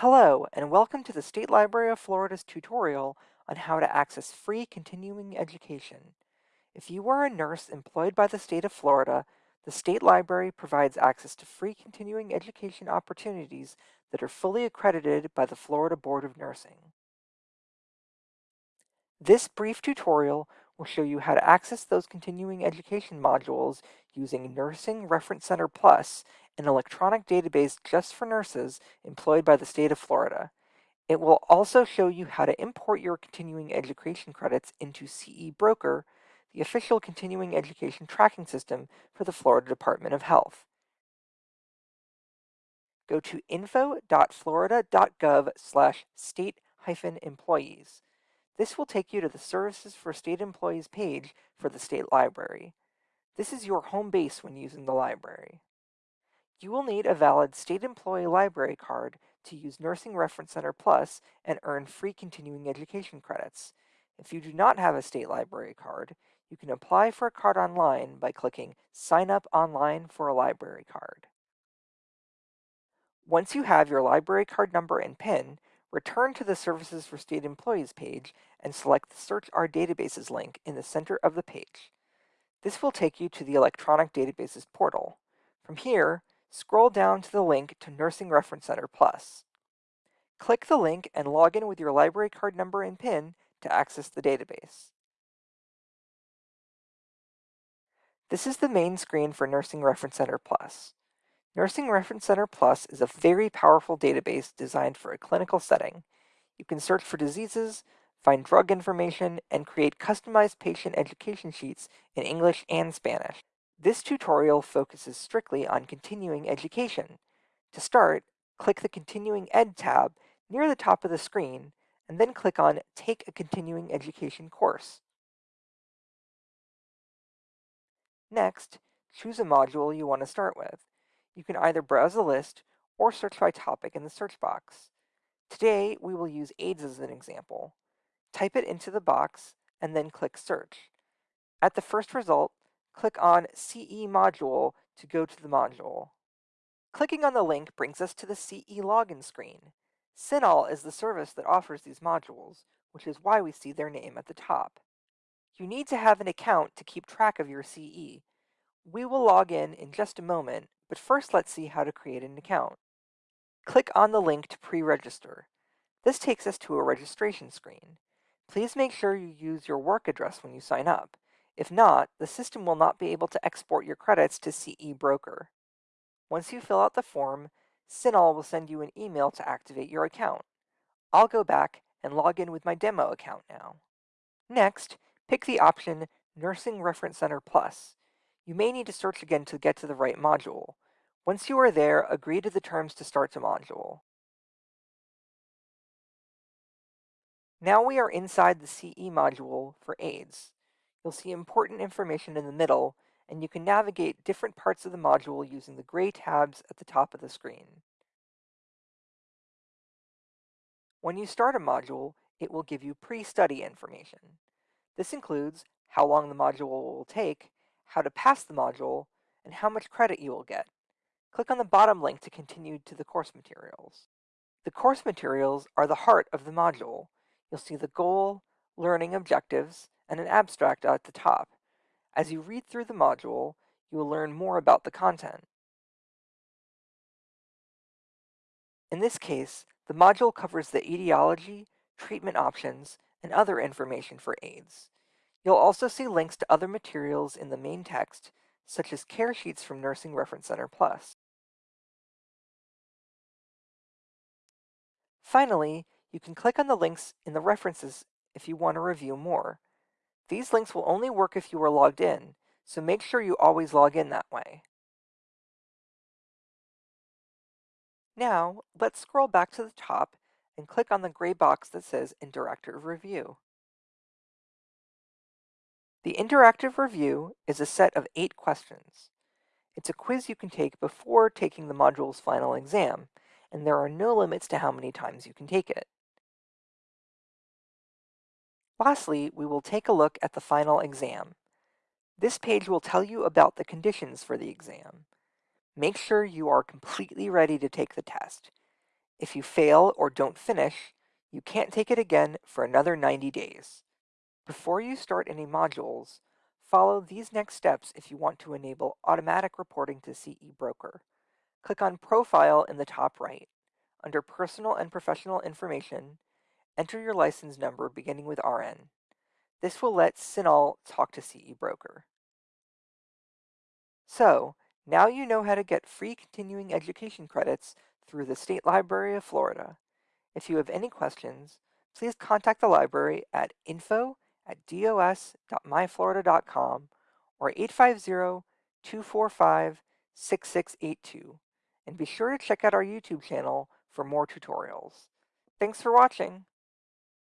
Hello, and welcome to the State Library of Florida's tutorial on how to access free continuing education. If you are a nurse employed by the state of Florida, the State Library provides access to free continuing education opportunities that are fully accredited by the Florida Board of Nursing. This brief tutorial will show you how to access those continuing education modules using Nursing Reference Center Plus, an electronic database just for nurses employed by the state of Florida. It will also show you how to import your continuing education credits into CE Broker, the official continuing education tracking system for the Florida Department of Health. Go to info.florida.gov slash state-employees. This will take you to the Services for State Employees page for the State Library. This is your home base when using the library. You will need a valid State Employee Library card to use Nursing Reference Center Plus and earn free continuing education credits. If you do not have a state library card, you can apply for a card online by clicking Sign Up Online for a Library Card. Once you have your library card number and PIN, return to the Services for State Employees page and select the Search Our Databases link in the center of the page. This will take you to the Electronic Databases portal. From here, scroll down to the link to Nursing Reference Center Plus. Click the link and log in with your library card number and PIN to access the database. This is the main screen for Nursing Reference Center Plus. Nursing Reference Center Plus is a very powerful database designed for a clinical setting. You can search for diseases, find drug information, and create customized patient education sheets in English and Spanish. This tutorial focuses strictly on continuing education. To start, click the Continuing Ed tab near the top of the screen, and then click on Take a Continuing Education course. Next, choose a module you want to start with. You can either browse a list or search by topic in the search box. Today, we will use AIDS as an example. Type it into the box and then click Search. At the first result, click on CE Module to go to the module. Clicking on the link brings us to the CE login screen. CINAHL is the service that offers these modules, which is why we see their name at the top. You need to have an account to keep track of your CE. We will log in in just a moment, but first let's see how to create an account. Click on the link to pre-register. This takes us to a registration screen. Please make sure you use your work address when you sign up. If not, the system will not be able to export your credits to CE Broker. Once you fill out the form, CINAHL will send you an email to activate your account. I'll go back and log in with my demo account now. Next, pick the option Nursing Reference Center Plus. You may need to search again to get to the right module. Once you are there, agree to the terms to start the module. Now we are inside the CE module for AIDS. You'll see important information in the middle, and you can navigate different parts of the module using the gray tabs at the top of the screen. When you start a module, it will give you pre-study information. This includes how long the module will take, how to pass the module, and how much credit you will get. Click on the bottom link to continue to the course materials. The course materials are the heart of the module. You'll see the goal, learning objectives, and an abstract at the top. As you read through the module, you will learn more about the content. In this case, the module covers the etiology, treatment options, and other information for AIDS. You'll also see links to other materials in the main text, such as care sheets from Nursing Reference Center Plus. Finally, you can click on the links in the references if you want to review more. These links will only work if you are logged in, so make sure you always log in that way. Now, let's scroll back to the top and click on the gray box that says Interactive Review. The interactive review is a set of eight questions. It's a quiz you can take before taking the module's final exam, and there are no limits to how many times you can take it. Lastly, we will take a look at the final exam. This page will tell you about the conditions for the exam. Make sure you are completely ready to take the test. If you fail or don't finish, you can't take it again for another 90 days. Before you start any modules, follow these next steps if you want to enable automatic reporting to CE Broker. Click on Profile in the top right. Under Personal and Professional Information, enter your license number beginning with RN. This will let CINAHL talk to CE Broker. So, now you know how to get free continuing education credits through the State Library of Florida. If you have any questions, please contact the library at info at dos.myflorida.com or 850-245-6682. And be sure to check out our YouTube channel for more tutorials. Thanks for watching.